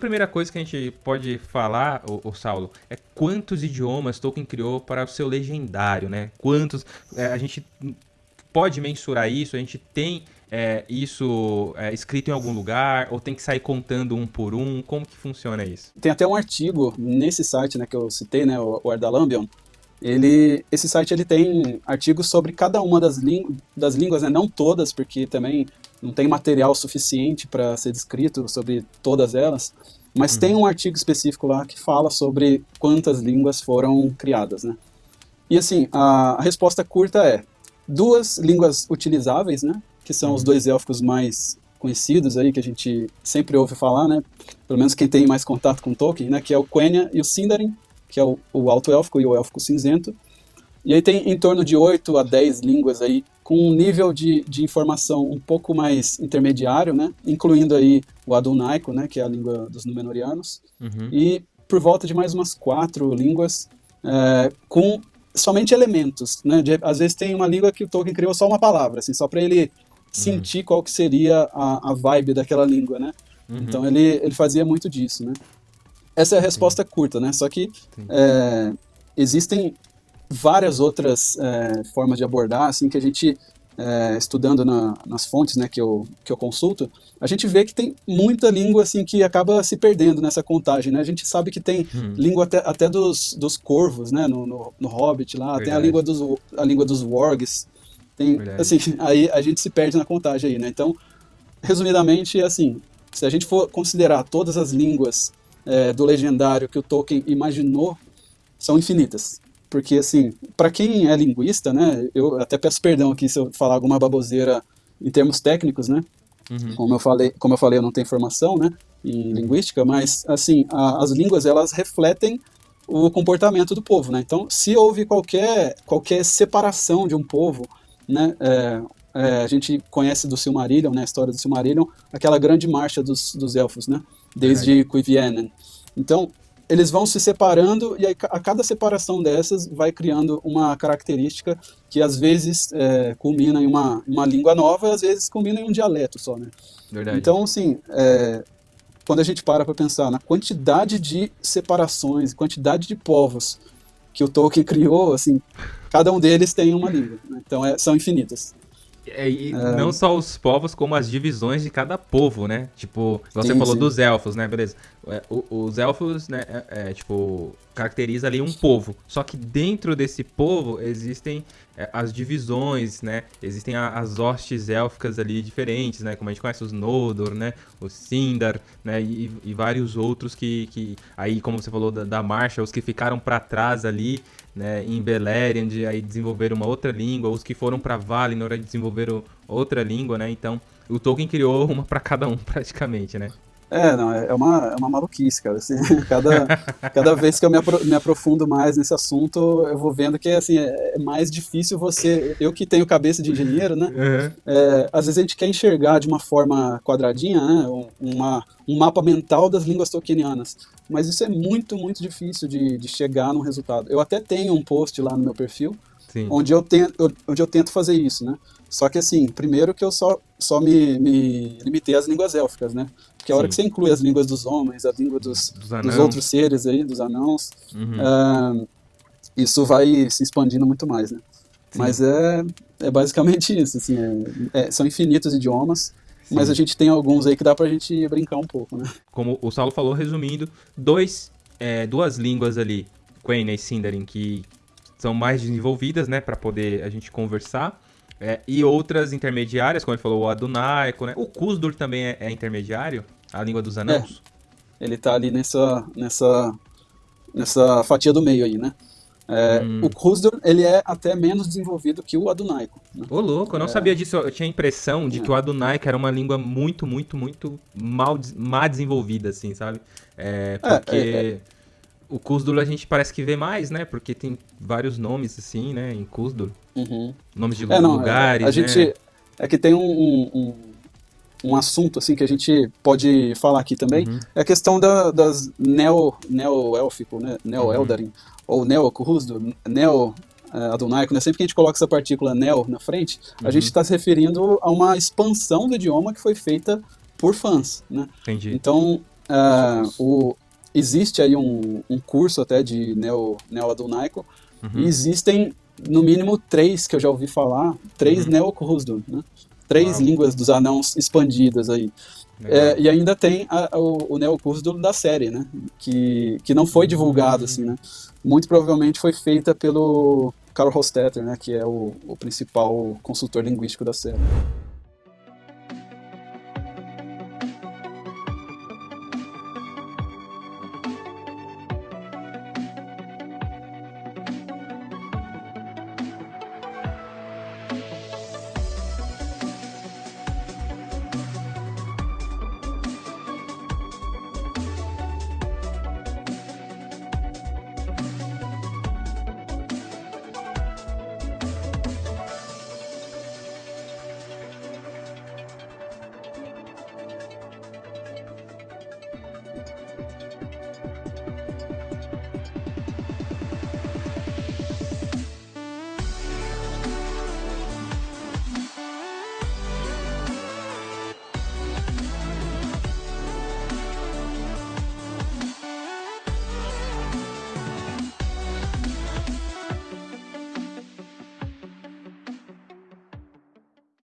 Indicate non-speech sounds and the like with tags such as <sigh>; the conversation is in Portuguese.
primeira coisa que a gente pode falar, o, Saulo, é quantos idiomas Tolkien criou para o seu legendário, né? Quantos. É, a gente pode mensurar isso, a gente tem é, isso é, escrito em algum lugar, ou tem que sair contando um por um? Como que funciona isso? Tem até um artigo nesse site né, que eu citei, né, o, Ardalambion, ele, esse site ele tem artigos sobre cada uma das, das línguas, né, não todas, porque também não tem material suficiente para ser descrito sobre todas elas, mas uhum. tem um artigo específico lá que fala sobre quantas línguas foram criadas, né? E assim, a, a resposta curta é duas línguas utilizáveis, né? Que são os uhum. dois élficos mais conhecidos aí, que a gente sempre ouve falar, né? Pelo menos quem tem mais contato com Tolkien, né? Que é o Quenya e o Sindarin, que é o, o Alto Élfico e o Élfico Cinzento. E aí tem em torno de 8 a 10 línguas aí, com um nível de, de informação um pouco mais intermediário, né? Incluindo aí o Adunaico, né? Que é a língua dos Númenóreanos. Uhum. E por volta de mais umas quatro línguas é, com somente elementos, né? De, às vezes tem uma língua que o Tolkien criou só uma palavra, assim, só para ele sentir uhum. qual que seria a, a vibe daquela língua, né? Uhum. Então ele, ele fazia muito disso, né? Essa é a resposta Sim. curta, né? Só que é, existem várias outras é, formas de abordar, assim, que a gente é, estudando na, nas fontes né, que, eu, que eu consulto, a gente vê que tem muita língua assim que acaba se perdendo nessa contagem. Né? A gente sabe que tem hum. língua até, até dos, dos corvos, né? no, no, no Hobbit lá, Verdade. tem a língua dos, a língua dos wargs. Tem, assim, <laughs> aí a gente se perde na contagem aí, né? Então, resumidamente, assim, se a gente for considerar todas as línguas é, do legendário que o Tolkien imaginou, são infinitas porque assim, para quem é linguista, né, eu até peço perdão aqui se eu falar alguma baboseira em termos técnicos, né? Uhum. Como eu falei, como eu falei, eu não tenho formação, né, em linguística, mas assim, a, as línguas elas refletem o comportamento do povo, né? Então, se houve qualquer qualquer separação de um povo, né, é, é, a gente conhece do Silmarillion, né, a história do Silmarillion, aquela grande marcha dos, dos elfos, né, desde Cuivienen. Então, eles vão se separando e aí, a cada separação dessas vai criando uma característica que às vezes é, culmina em uma, uma língua nova, às vezes culmina em um dialeto só, né? Verdade. Então, assim, é, quando a gente para para pensar na quantidade de separações, quantidade de povos que o Tolkien criou, assim, cada um deles tem uma língua, né? então é, são infinitas. É, e é. não só os povos, como as divisões de cada povo, né? Tipo, você sim, falou sim. dos elfos, né? Beleza. É, os elfos, né, é, é, tipo, caracteriza ali um povo. Só que dentro desse povo existem é, as divisões, né? Existem a, as hostes élficas ali diferentes, né? Como a gente conhece os Noldor, né? Os Sindar, né? E, e vários outros que, que... Aí, como você falou da, da marcha, os que ficaram para trás ali, né, em Beleriand, aí desenvolveram uma outra língua, os que foram para Valinor desenvolveram outra língua, né? Então, o Tolkien criou uma para cada um <laughs> praticamente, né? É, não, é, é uma, é uma maluquice, cara. Assim, <laughs> cada, cada vez que eu me, apro me aprofundo mais nesse assunto, eu vou vendo que assim, é, é mais difícil você. Eu que tenho cabeça de engenheiro, né? Uhum. É, às vezes a gente quer enxergar de uma forma quadradinha, né? Uma, um mapa mental das línguas tolkienianas. Mas isso é muito, muito difícil de, de chegar num resultado. Eu até tenho um post lá no meu perfil, onde eu, tento, onde eu tento fazer isso, né? Só que assim, primeiro que eu só, só me, me limitei às línguas élficas, né? Porque a hora Sim. que você inclui as línguas dos homens, a língua dos, dos, dos outros seres aí, dos anãos, uhum. uh, isso vai se expandindo muito mais, né? Sim. Mas é, é basicamente isso, assim, é, é, são infinitos idiomas, Sim. mas a gente tem alguns aí que dá pra gente brincar um pouco, né? Como o Saulo falou, resumindo, dois, é, duas línguas ali, Quenya e Sindarin, que são mais desenvolvidas, né, para poder a gente conversar. É, e outras intermediárias, como ele falou, o Adunaico, né? O Kusdur também é, é intermediário, a língua dos anãos. É, ele tá ali nessa, nessa, nessa fatia do meio aí, né? É, hum. O Kusdur, ele é até menos desenvolvido que o Adunaico. Né? Ô, louco, eu não é... sabia disso. Eu tinha a impressão de é. que o Adunaico era uma língua muito, muito, muito mal, mal desenvolvida, assim, sabe? Porque o Kusdur a gente parece que vê mais, né? Porque tem vários nomes, assim, né? Em Kusdur. Uhum. Nomes de é, não, lugares, a, a né? gente É que tem um, um, um, assunto, assim, que a gente pode falar aqui também. Uhum. É a questão da, das neo, neo-élfico, né? Neo-eldarin. Uhum. Ou neo-Kusdur, neo... Uh, adonaico, né? Sempre que a gente coloca essa partícula neo na frente, a gente está uhum. se referindo a uma expansão do idioma que foi feita por fãs, né? Entendi. Então, uh, o, existe aí um, um curso até de Neo, Neo Adunaico, uhum. e existem no mínimo três que eu já ouvi falar, três uhum. Neo né? Três Uau. línguas dos anãos expandidas aí. É, e ainda tem a, o, o neocurso da série, né? Que, que não foi divulgado, assim, né? Muito provavelmente foi feita pelo Carl Hostetter, né? Que é o, o principal consultor linguístico da série.